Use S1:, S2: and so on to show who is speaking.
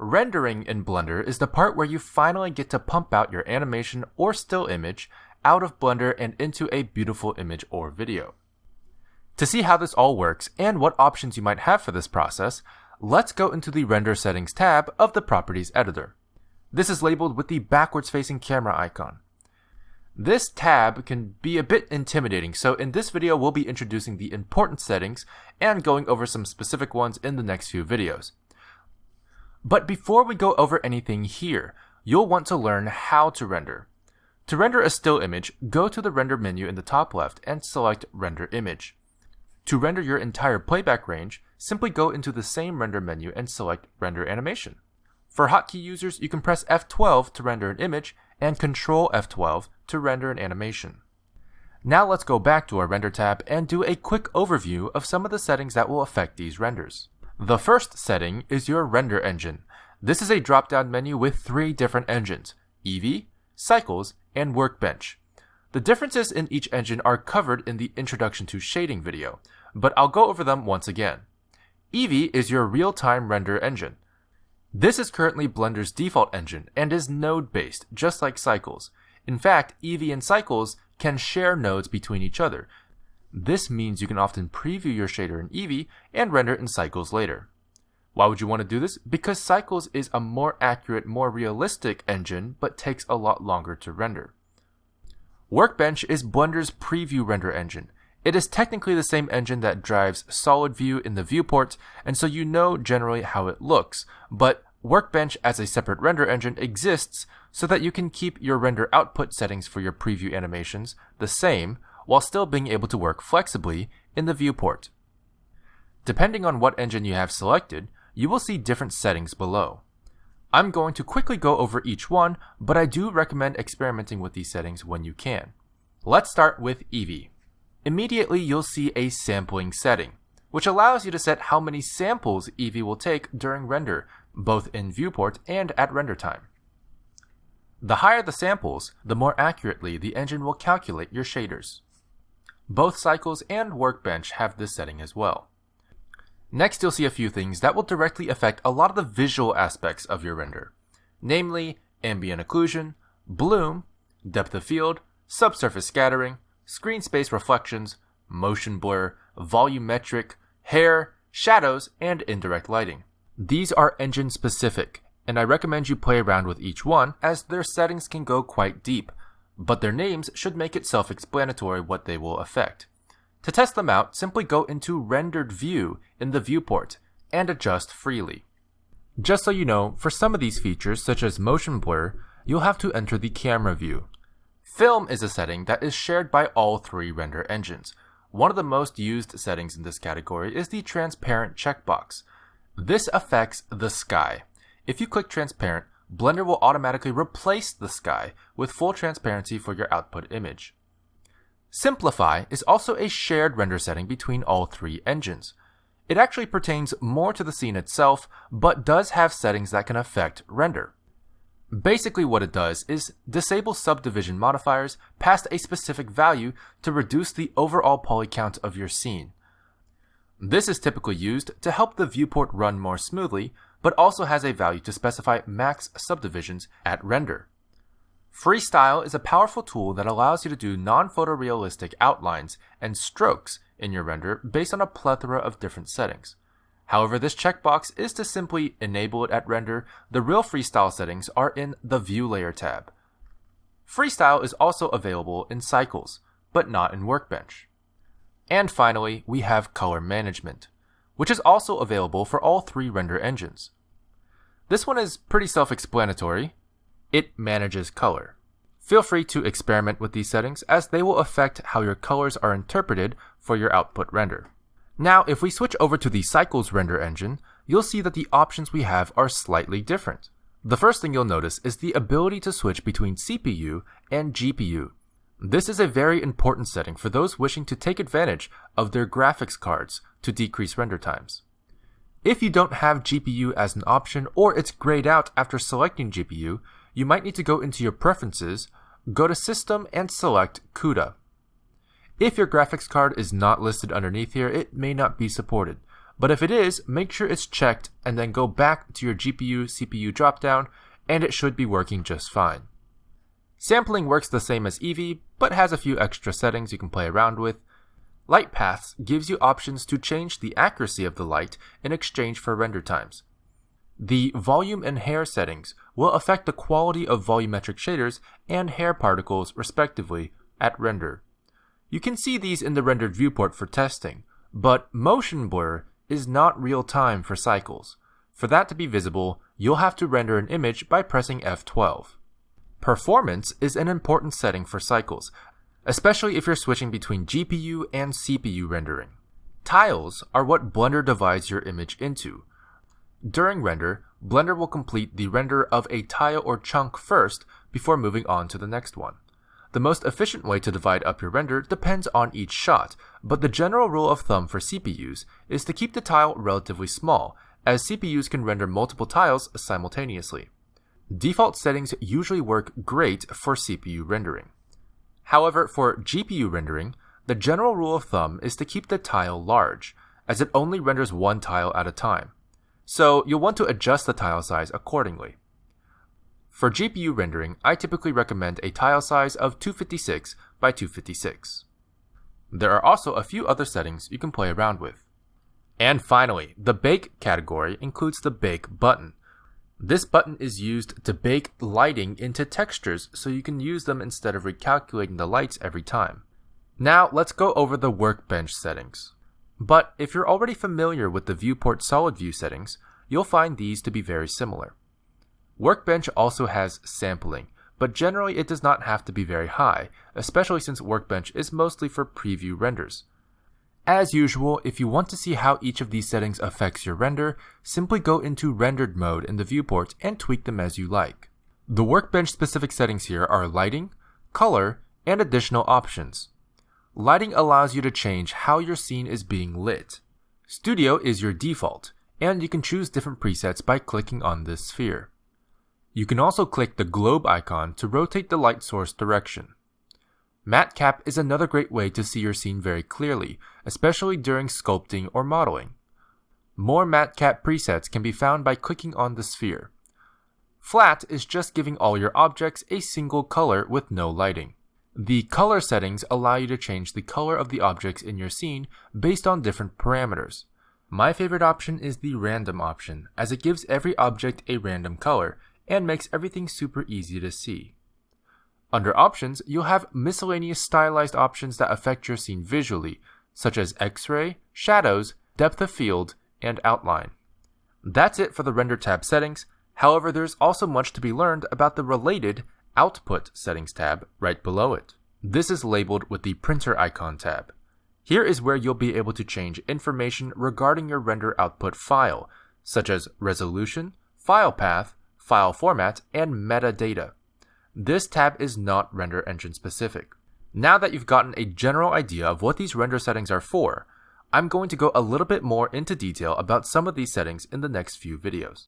S1: Rendering in Blender is the part where you finally get to pump out your animation or still image out of Blender and into a beautiful image or video. To see how this all works and what options you might have for this process, let's go into the Render Settings tab of the Properties editor. This is labeled with the backwards facing camera icon. This tab can be a bit intimidating, so in this video we'll be introducing the important settings and going over some specific ones in the next few videos. But before we go over anything here, you'll want to learn how to render. To render a still image, go to the render menu in the top left and select render image. To render your entire playback range, simply go into the same render menu and select Render Animation. For hotkey users, you can press F12 to render an image and Control F12 to render an animation. Now let's go back to our Render tab and do a quick overview of some of the settings that will affect these renders. The first setting is your render engine. This is a drop-down menu with three different engines, Eevee, Cycles, and Workbench. The differences in each engine are covered in the Introduction to Shading video, but I'll go over them once again. Eevee is your real-time render engine. This is currently Blender's default engine and is node-based, just like Cycles. In fact, Eevee and Cycles can share nodes between each other. This means you can often preview your shader in Eevee and render it in Cycles later. Why would you want to do this? Because Cycles is a more accurate, more realistic engine, but takes a lot longer to render. Workbench is Blender's preview render engine. It is technically the same engine that drives solid view in the viewport, and so you know generally how it looks, but Workbench as a separate render engine exists so that you can keep your render output settings for your preview animations the same while still being able to work flexibly in the viewport. Depending on what engine you have selected, you will see different settings below. I'm going to quickly go over each one, but I do recommend experimenting with these settings when you can. Let's start with Eevee. Immediately you'll see a sampling setting, which allows you to set how many samples Eevee will take during render, both in viewport and at render time. The higher the samples, the more accurately the engine will calculate your shaders. Both Cycles and Workbench have this setting as well. Next you'll see a few things that will directly affect a lot of the visual aspects of your render, namely ambient occlusion, bloom, depth of field, subsurface scattering, screen space reflections, motion blur, volumetric, hair, shadows, and indirect lighting. These are engine specific, and I recommend you play around with each one as their settings can go quite deep, but their names should make it self-explanatory what they will affect. To test them out, simply go into Rendered View in the viewport and adjust freely. Just so you know, for some of these features, such as motion blur, you'll have to enter the camera view. Film is a setting that is shared by all three render engines. One of the most used settings in this category is the transparent checkbox. This affects the sky. If you click transparent, Blender will automatically replace the sky with full transparency for your output image. Simplify is also a shared render setting between all three engines. It actually pertains more to the scene itself, but does have settings that can affect render. Basically what it does is disable subdivision modifiers past a specific value to reduce the overall poly count of your scene. This is typically used to help the viewport run more smoothly, but also has a value to specify max subdivisions at render. Freestyle is a powerful tool that allows you to do non-photorealistic outlines and strokes in your render based on a plethora of different settings. However, this checkbox is to simply enable it at render. The real freestyle settings are in the View Layer tab. Freestyle is also available in Cycles, but not in Workbench. And finally, we have Color Management, which is also available for all three render engines. This one is pretty self-explanatory. It manages color. Feel free to experiment with these settings as they will affect how your colors are interpreted for your output render. Now, if we switch over to the Cycles render engine, you'll see that the options we have are slightly different. The first thing you'll notice is the ability to switch between CPU and GPU. This is a very important setting for those wishing to take advantage of their graphics cards to decrease render times. If you don't have GPU as an option or it's grayed out after selecting GPU, you might need to go into your preferences, go to System and select CUDA. If your graphics card is not listed underneath here, it may not be supported. but if it is, make sure it's checked and then go back to your GPU CPU dropdown and it should be working just fine. Sampling works the same as Eevee, but has a few extra settings you can play around with. Light Paths gives you options to change the accuracy of the light in exchange for render times. The volume and hair settings will affect the quality of volumetric shaders and hair particles respectively at render. You can see these in the rendered viewport for testing, but motion blur is not real time for cycles. For that to be visible, you'll have to render an image by pressing F12. Performance is an important setting for cycles, especially if you're switching between GPU and CPU rendering. Tiles are what Blender divides your image into. During render, Blender will complete the render of a tile or chunk first before moving on to the next one. The most efficient way to divide up your render depends on each shot, but the general rule of thumb for CPUs is to keep the tile relatively small, as CPUs can render multiple tiles simultaneously. Default settings usually work great for CPU rendering. However, for GPU rendering, the general rule of thumb is to keep the tile large, as it only renders one tile at a time. So you'll want to adjust the tile size accordingly. For GPU rendering, I typically recommend a tile size of 256 by 256. There are also a few other settings you can play around with. And finally, the Bake category includes the Bake button. This button is used to bake lighting into textures so you can use them instead of recalculating the lights every time. Now let's go over the workbench settings. But if you're already familiar with the viewport solid view settings, you'll find these to be very similar. Workbench also has sampling, but generally it does not have to be very high, especially since Workbench is mostly for preview renders. As usual, if you want to see how each of these settings affects your render, simply go into rendered mode in the viewport and tweak them as you like. The Workbench specific settings here are lighting, color, and additional options. Lighting allows you to change how your scene is being lit. Studio is your default, and you can choose different presets by clicking on this sphere. You can also click the globe icon to rotate the light source direction. MatCap is another great way to see your scene very clearly, especially during sculpting or modeling. More MatCap presets can be found by clicking on the sphere. Flat is just giving all your objects a single color with no lighting. The color settings allow you to change the color of the objects in your scene based on different parameters. My favorite option is the random option, as it gives every object a random color and makes everything super easy to see. Under options, you'll have miscellaneous stylized options that affect your scene visually, such as X-ray, shadows, depth of field, and outline. That's it for the render tab settings. However, there's also much to be learned about the related output settings tab right below it. This is labeled with the printer icon tab. Here is where you'll be able to change information regarding your render output file, such as resolution, file path, file format, and metadata. This tab is not render engine specific. Now that you've gotten a general idea of what these render settings are for, I'm going to go a little bit more into detail about some of these settings in the next few videos.